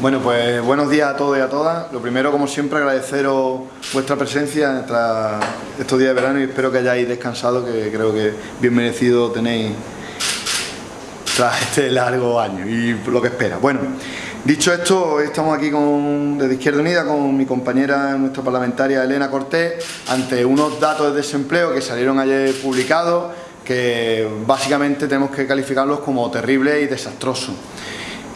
Bueno, pues buenos días a todos y a todas. Lo primero, como siempre, agradeceros vuestra presencia tras estos días de verano y espero que hayáis descansado, que creo que bien merecido tenéis tras este largo año y lo que espera. Bueno, dicho esto, hoy estamos aquí con, desde Izquierda Unida con mi compañera, nuestra parlamentaria Elena Cortés, ante unos datos de desempleo que salieron ayer publicados, que básicamente tenemos que calificarlos como terribles y desastrosos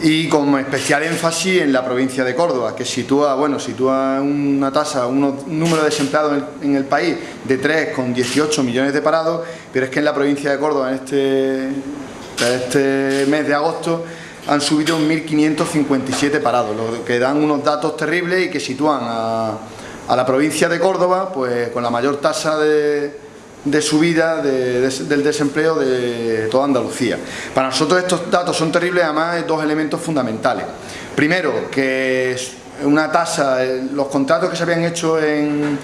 y con especial énfasis en la provincia de Córdoba, que sitúa, bueno, sitúa una tasa, un número de desempleados en el, país de 3,18 millones de parados, pero es que en la provincia de Córdoba en este, este mes de agosto han subido 1.557 parados, lo que dan unos datos terribles y que sitúan a, a la provincia de Córdoba pues con la mayor tasa de, de subida del desempleo de toda Andalucía. Para nosotros estos datos son terribles, además hay dos elementos fundamentales. Primero, que una tasa, eh, los contratos que se habían hecho en,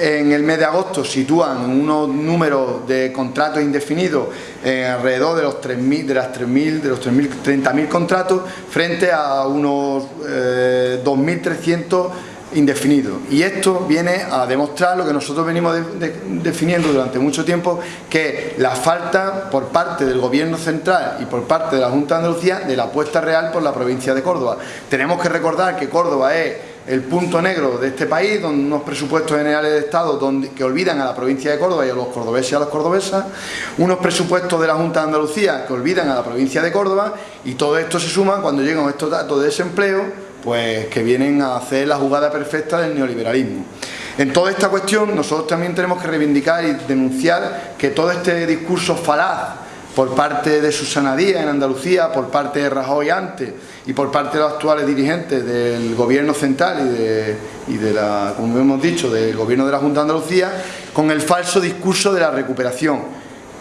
el mes de agosto sitúan unos números de contratos indefinidos alrededor de los 3.000, de las 3.000, de los 30.000 contratos frente a unos 2.300 eh, indefinido. Y esto viene a demostrar lo que nosotros venimos definiendo durante mucho tiempo, que la falta por parte del Gobierno central y por parte de la Junta de Andalucía de la apuesta real por la provincia de Córdoba. Tenemos que recordar que Córdoba es el punto negro de este país, donde unos presupuestos generales de Estado donde, que olvidan a la provincia de Córdoba y a los cordobeses y a las cordobesas, unos presupuestos de la Junta de Andalucía que olvidan a la provincia de Córdoba y todo esto se suma cuando llegan estos datos de desempleo pues que vienen a hacer la jugada perfecta del neoliberalismo. En toda esta cuestión nosotros también tenemos que reivindicar y denunciar que todo este discurso falaz por parte de Susana Díaz en Andalucía, por parte de Rajoy antes y por parte de los actuales dirigentes del gobierno central y de, y de la, como hemos dicho, del gobierno de la Junta de Andalucía, con el falso discurso de la recuperación,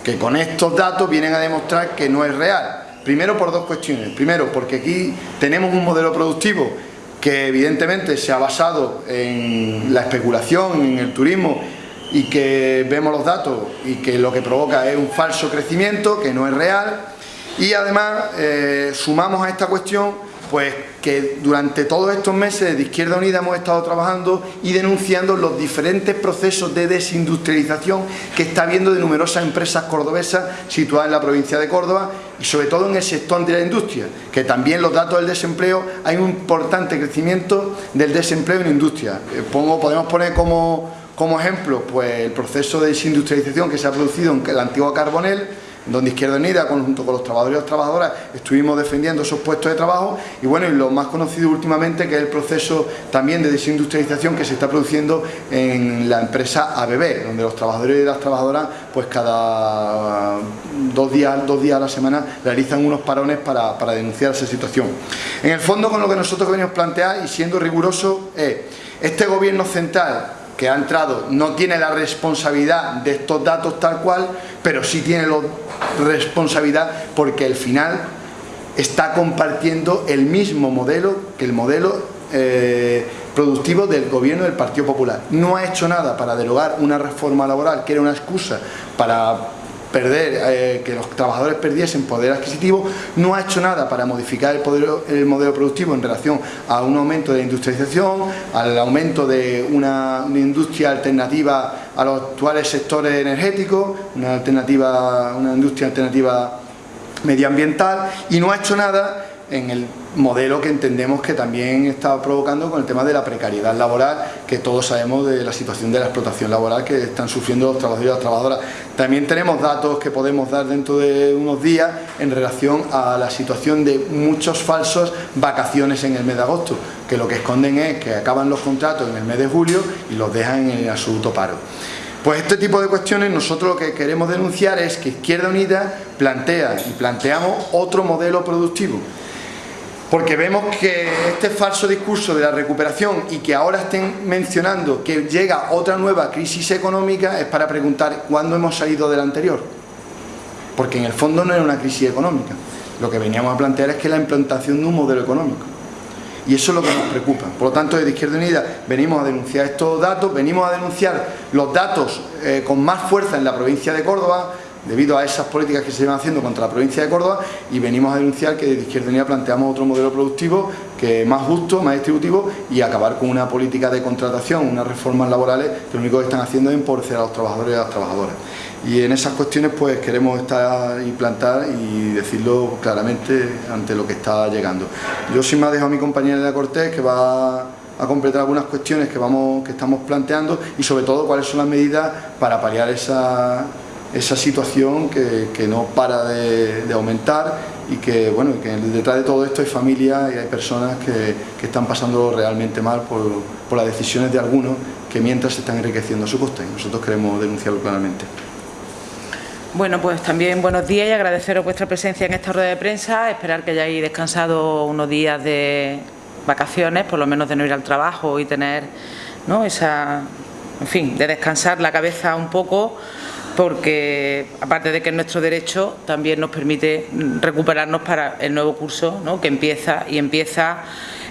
que con estos datos vienen a demostrar que no es real Primero por dos cuestiones. Primero porque aquí tenemos un modelo productivo que evidentemente se ha basado en la especulación, en el turismo y que vemos los datos y que lo que provoca es un falso crecimiento que no es real y además eh, sumamos a esta cuestión pues que durante todos estos meses de Izquierda Unida hemos estado trabajando y denunciando los diferentes procesos de desindustrialización que está habiendo de numerosas empresas cordobesas situadas en la provincia de Córdoba y sobre todo en el sector de la industria, que también los datos del desempleo, hay un importante crecimiento del desempleo en industria. Eh, pongo, podemos poner como, como ejemplo pues, el proceso de desindustrialización que se ha producido en la antigua Carbonel, donde Izquierda Unida, junto con los trabajadores y las trabajadoras, estuvimos defendiendo esos puestos de trabajo y bueno, y lo más conocido últimamente que es el proceso también de desindustrialización que se está produciendo en la empresa ABB, donde los trabajadores y las trabajadoras pues cada dos días, dos días a la semana realizan unos parones para, para denunciar esa situación. En el fondo con lo que nosotros venimos plantear y siendo riguroso es este gobierno central que ha entrado no tiene la responsabilidad de estos datos tal cual, pero sí tiene la responsabilidad porque al final está compartiendo el mismo modelo que el modelo eh, productivo del gobierno del Partido Popular. No ha hecho nada para derogar una reforma laboral que era una excusa para perder, eh, que los trabajadores perdiesen poder adquisitivo, no ha hecho nada para modificar el, modelo productivo en relación a un aumento de industrialización, al aumento de una, industria alternativa a los actuales sectores energéticos, una, alternativa, una industria alternativa medioambiental y no ha hecho nada en el modelo que entendemos que también está provocando con el tema de la precariedad laboral, que todos sabemos de la situación de la explotación laboral que están sufriendo los trabajadores y las trabajadoras. También tenemos datos que podemos dar dentro de unos días en relación a la situación de muchos falsos vacaciones en el mes de agosto, que lo que esconden es que acaban los contratos en el mes de julio y los dejan en absoluto paro. Pues este tipo de cuestiones nosotros lo que queremos denunciar es que Izquierda Unida plantea y planteamos otro modelo productivo porque vemos que este falso discurso de la recuperación y que ahora estén mencionando que llega otra nueva crisis económica es para preguntar cuándo hemos salido de la anterior. Porque en el fondo no era una crisis económica. Lo que veníamos a plantear es que la implantación de un modelo económico. Y eso es lo que nos preocupa. Por lo tanto, desde Izquierda Unida venimos a denunciar estos datos, venimos a denunciar los datos eh, con más fuerza en la provincia de Córdoba, debido a esas políticas que se llevan haciendo contra la provincia de Córdoba y venimos a denunciar que desde Izquierda Unida planteamos otro modelo productivo que es más justo, más distributivo y acabar con una política de contratación, unas reformas laborales que lo único que están haciendo es empobrecer a los trabajadores y a las trabajadoras. Y en esas cuestiones pues queremos estar y plantar y decirlo claramente ante lo que está llegando. Yo sin más dejo a mi compañera de Cortés que va a completar algunas cuestiones que, vamos, que estamos planteando y sobre todo cuáles son las medidas para paliar esa, esa situación que, no para de, aumentar y que, bueno, que detrás de todo esto hay familias y hay personas que, están pasando realmente mal por, por, las decisiones de algunos que mientras se están enriqueciendo a su costa y nosotros queremos denunciarlo claramente. Bueno, pues también buenos días y agradeceros vuestra presencia en esta rueda de prensa, esperar que hayáis descansado unos días de vacaciones, por lo menos de no ir al trabajo y tener ¿no? esa, en fin, de descansar la cabeza un poco porque aparte de que es nuestro derecho, también nos permite recuperarnos para el nuevo curso ¿no? que empieza y empieza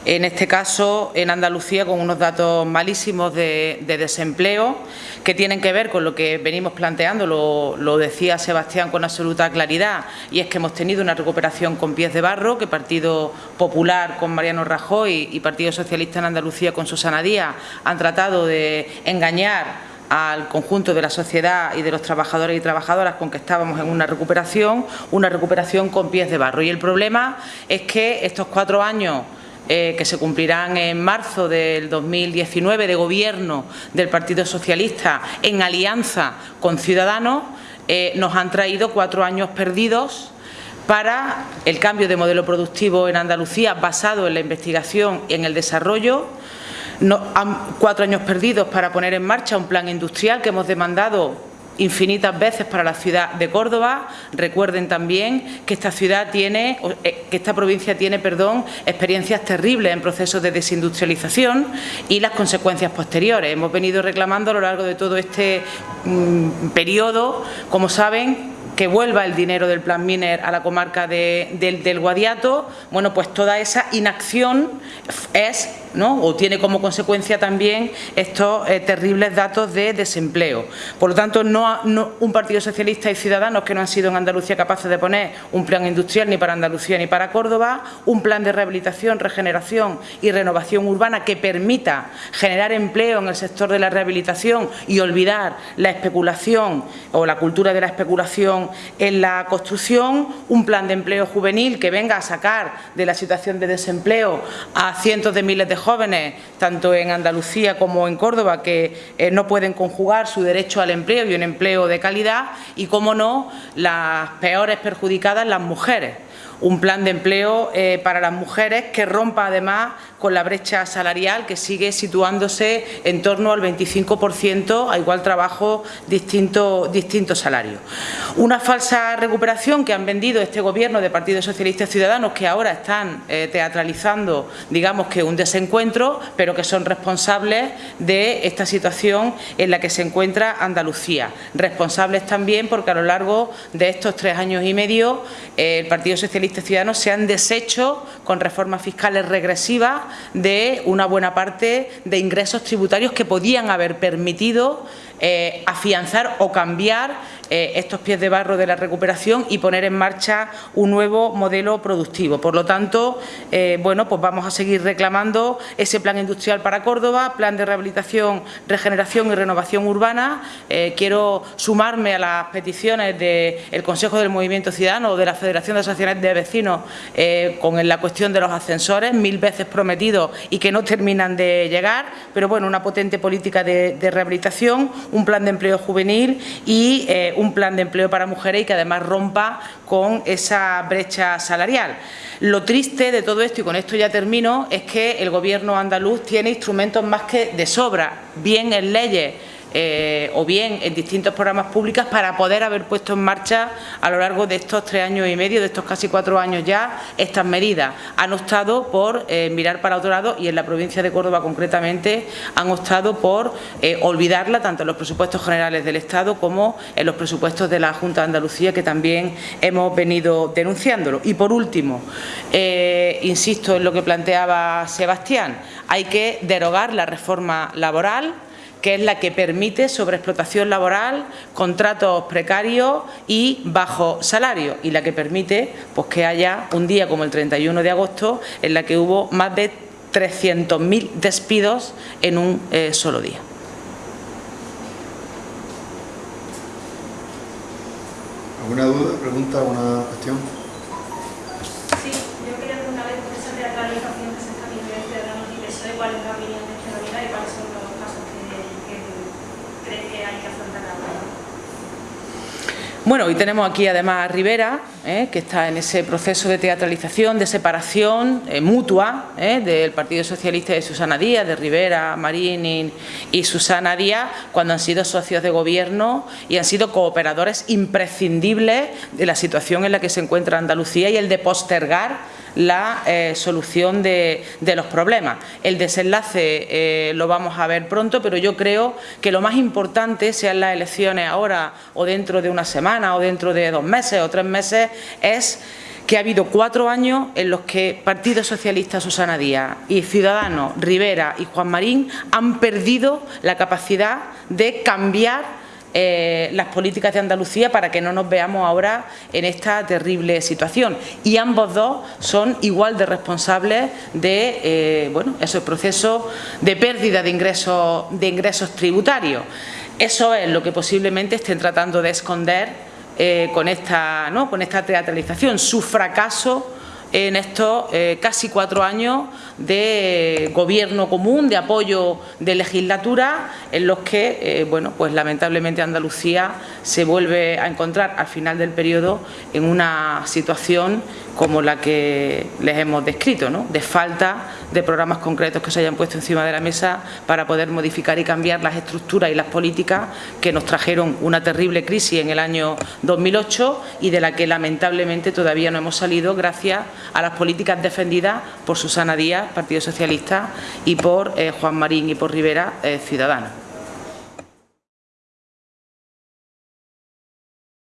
en este caso en Andalucía con unos datos malísimos de, desempleo que tienen que ver con lo que venimos planteando, lo, decía Sebastián con absoluta claridad, y es que hemos tenido una recuperación con pies de barro, que Partido Popular con Mariano Rajoy y Partido Socialista en Andalucía con Susana Díaz han tratado de engañar al conjunto de la sociedad y de los trabajadores y trabajadoras con que estábamos en una recuperación, una recuperación con pies de barro. Y el problema es que estos cuatro años eh, que se cumplirán en marzo del 2019 de gobierno del Partido Socialista en alianza con Ciudadanos, eh, nos han traído cuatro años perdidos para el cambio de modelo productivo en Andalucía basado en la investigación y en el desarrollo, cuatro años perdidos para poner en marcha un plan industrial que hemos demandado infinitas veces para la ciudad de Córdoba. Recuerden también que esta ciudad tiene, eh, que esta provincia tiene, perdón, experiencias terribles en procesos de desindustrialización y las consecuencias posteriores. Hemos venido reclamando a lo largo de todo este mm, periodo, como saben, que vuelva el dinero del Plan Miner a la comarca del Guadiato, bueno, pues toda esa inacción es o tiene como consecuencia también estos eh, terribles datos de desempleo. Por lo tanto, no, un Partido Socialista y Ciudadanos que no han sido en Andalucía capaces de poner un plan industrial ni para Andalucía ni para Córdoba, un plan de rehabilitación, regeneración y renovación urbana que permita generar empleo en el sector de la rehabilitación y olvidar la especulación o la cultura de la especulación en la construcción, un plan de empleo juvenil que venga a sacar de la situación de desempleo a cientos de miles de jóvenes, tanto en Andalucía como en Córdoba, que eh, no pueden conjugar su derecho al empleo y un empleo de calidad y, como no, las peores perjudicadas, las mujeres un plan de empleo eh, para las mujeres que rompa además con la brecha salarial que sigue situándose en torno al 25% a igual trabajo, distinto, distinto salario. Una falsa recuperación que han vendido este Gobierno de Partido Socialista y Ciudadanos que ahora están eh, teatralizando, digamos que un desencuentro, pero que son responsables de esta situación en la que se encuentra Andalucía. Responsables también porque a lo largo de estos tres años y medio eh, el Partido Socialista Ciudadanos se han deshecho con reformas fiscales regresivas de una buena parte de ingresos tributarios que podían haber permitido eh, afianzar o cambiar eh, estos pies de barro de la recuperación y poner en marcha un nuevo modelo productivo. Por lo tanto, eh, bueno, pues vamos a seguir reclamando ese plan industrial para Córdoba, plan de rehabilitación, regeneración y renovación urbana. quiero sumarme a las peticiones del Consejo del Movimiento Ciudadano o de la Federación de Asociaciones de Vecinos con la cuestión de los ascensores, mil veces prometidos y que no terminan de llegar, pero bueno, una potente política de rehabilitación, un plan de empleo juvenil y eh, un plan de empleo para mujeres y que además rompa con esa brecha salarial. Lo triste de todo esto, y con esto ya termino, es que el Gobierno andaluz tiene instrumentos más que de sobra, bien en leyes eh, o bien en distintos programas públicos para poder haber puesto en marcha a lo largo de estos tres años y medio, de estos casi cuatro años ya, estas medidas. Han optado por eh, mirar para otro lado y en la provincia de Córdoba concretamente han optado por eh, olvidarla tanto en los presupuestos generales del Estado como en los presupuestos de la Junta de Andalucía que también hemos venido denunciándolo. Y por último, insisto en lo que planteaba Sebastián, hay que derogar la reforma laboral que es la que permite sobreexplotación laboral, contratos precarios y bajo salario, y la que permite pues, que haya un día como el 31 de agosto en la que hubo más de 300.000 despidos en un eh, solo día. ¿Alguna duda, pregunta, alguna cuestión? Sí, yo quería preguntar por esa teatralización que se está viendo en Ciudadanos y PSOE, cuál es la opinión de Izquierda Unida y cuáles son los casos que, que cree Bueno, hoy tenemos aquí además a Rivera, eh, que está en ese proceso de teatralización, de separación eh, mutua eh, del Partido Socialista de Susana Díaz, de Rivera, Marín y, Susana Díaz, cuando han sido socios de gobierno y han sido cooperadores imprescindibles de la situación en la que se encuentra Andalucía y el de postergar la solución de, los problemas. El desenlace lo vamos a ver pronto, pero yo creo que lo más importante, sean las elecciones ahora o dentro de una semana o dentro de dos meses o tres meses, es que ha habido cuatro años en los que Partido Socialista Susana Díaz y Ciudadanos Rivera y Juan Marín han perdido la capacidad de cambiar eh, las políticas de Andalucía para que no nos veamos ahora en esta terrible situación. Y ambos dos son igual de responsables de eh, bueno, esos procesos de pérdida de ingresos, de ingresos tributarios. Eso es lo que posiblemente estén tratando de esconder eh, con, esta, ¿no? con esta teatralización, su fracaso en estos eh, casi cuatro años de gobierno común, de apoyo de legislatura, en los que, eh, bueno, pues lamentablemente Andalucía se vuelve a encontrar al final del periodo en una situación como la que les hemos descrito, ¿no? de falta de programas concretos que se hayan puesto encima de la mesa para poder modificar y cambiar las estructuras y las políticas que nos trajeron una terrible crisis en el año 2008 y de la que lamentablemente todavía no hemos salido gracias a las políticas defendidas por Susana Díaz, Partido Socialista, y por eh, Juan Marín y por Rivera, eh, Ciudadanos.